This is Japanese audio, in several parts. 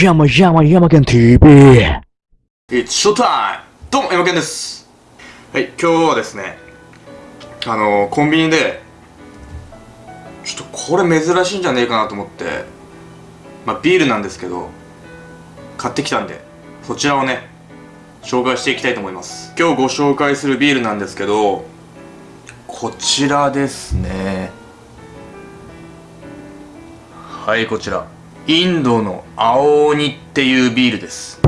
山山山県 TV! It's showtime! どうも、山健です。はい、今日はですね、あのコンビニで、ちょっとこれ珍しいんじゃねえかなと思って、まあ、ビールなんですけど、買ってきたんで、そちらをね、紹介していきたいと思います。今日ご紹介するビールなんですけど、こちらですね。はい、こちら。インドの青鬼っていうビールです。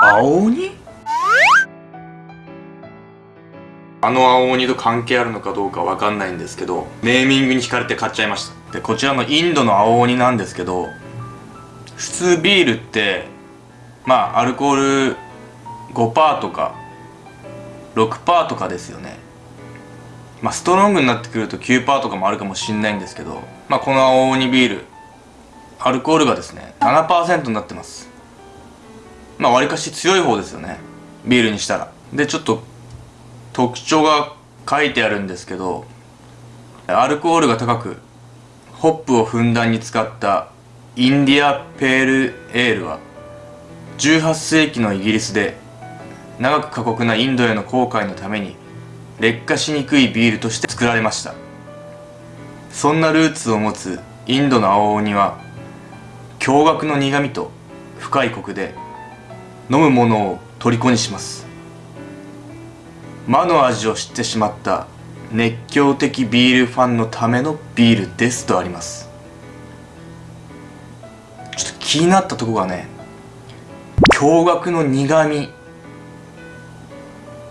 青鬼？あの青鬼と関係あるのかどうかわかんないんですけどネーミングに惹かれて買っちゃいました。でこちらのインドの青鬼なんですけど普通ビールってまあアルコール5%とか6%とかですよね。まあストロングになってくると9%とかもあるかもしんないんですけどまあこの青鬼ビールアルコールがですね7%になってます。まあわりかし強い方ですよね。ビールにしたら。でちょっと特徴が書いてあるんですけどアルコールが高くホップをふんだんに使ったインディアペールエールは18世紀のイギリスで長く過酷なインドへの航海のために劣化しにくいビールとして作られました。そんなルーツを持つインドの青鬼は驚愕の苦味と深いコクで飲むものを虜にします。魔の味を知ってしまった熱狂的ビールファンのためのビールですとあります。ちょっと気になったとこがね驚愕の苦味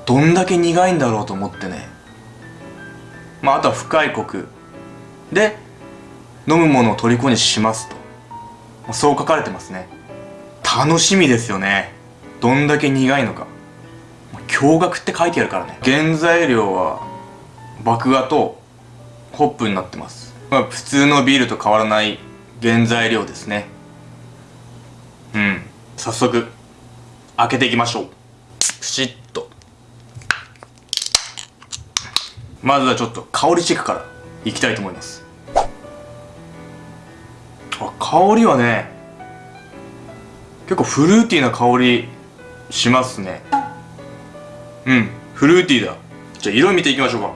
どんだけ苦いんだろうと思ってね。まああとは深いコク。で飲むものを虜にしますと。そう書かれてますね。楽しみですよね。どんだけ苦いのか。驚愕って書いてあるからね。原材料は麦芽とホップになってます、まあ、普通のビールと変わらない原材料ですね。うん。早速開けていきましょう。プシッと。まずはちょっと香りチェックからいきたいと思います。あ香りはね結構フルーティーな香りしますね。うんフルーティーだ。じゃあ色見ていきましょうか。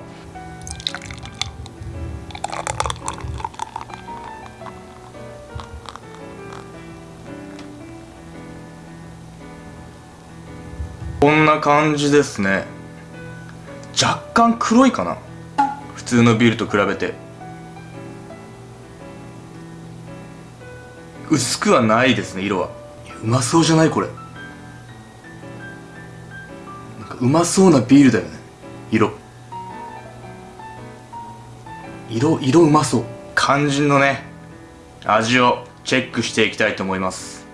こんな感じですね。若干黒いかな。普通のビールと比べて。薄くはないですね色は。うまそうじゃないこれ。なんかうまそうなビールだよね色。色色うまそう。肝心のね味をチェックしていきたいと思います。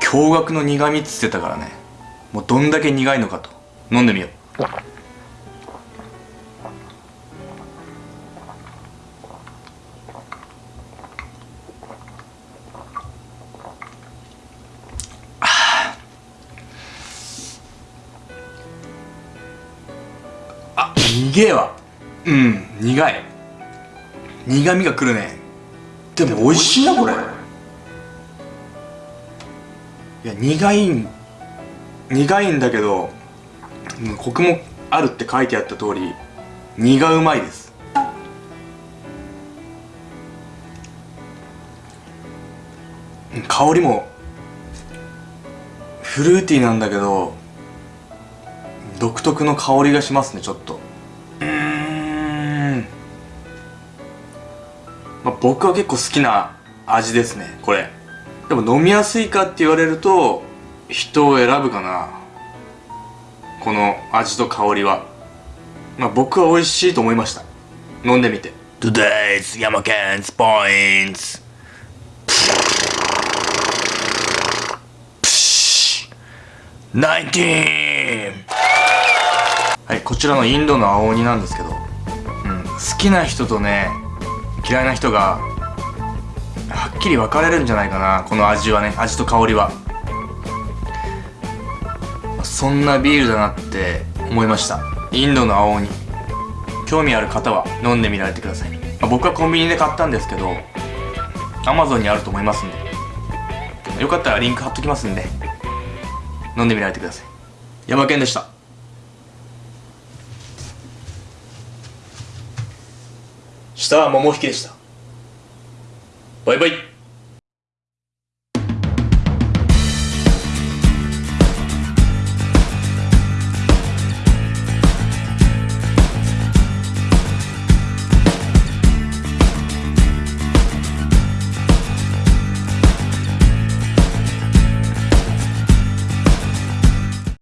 驚愕の苦味っつってたからね。もうどんだけ苦いのかと。飲んでみよう。苦えわうん。苦い。苦味がくるね。でも美味しいなこれ。いや苦いん苦いんだけどうんコクもあるって書いてあった通り苦うまいです。うん香りもフルーティーなんだけど独特の香りがしますねちょっとまあ、僕は結構好きな味ですねこれ。でも飲みやすいかって言われると人を選ぶかな。この味と香りは。まあ僕は美味しいと思いました。飲んでみて。Today's Yamaken's Points. 19はいこちらのインドの青鬼なんですけど、うん、好きな人とね嫌いな人がはっきり分かれるんじゃないかな。この味はね味と香りは。そんなビールだなって思いました。インドの青鬼。興味ある方は飲んでみられてください、ま、僕はコンビニで買ったんですけど Amazon にあると思いますんで。よかったらリンク貼っときますんで飲んでみられてください。ヤマケンでした。下は桃引きでした。バイバイ。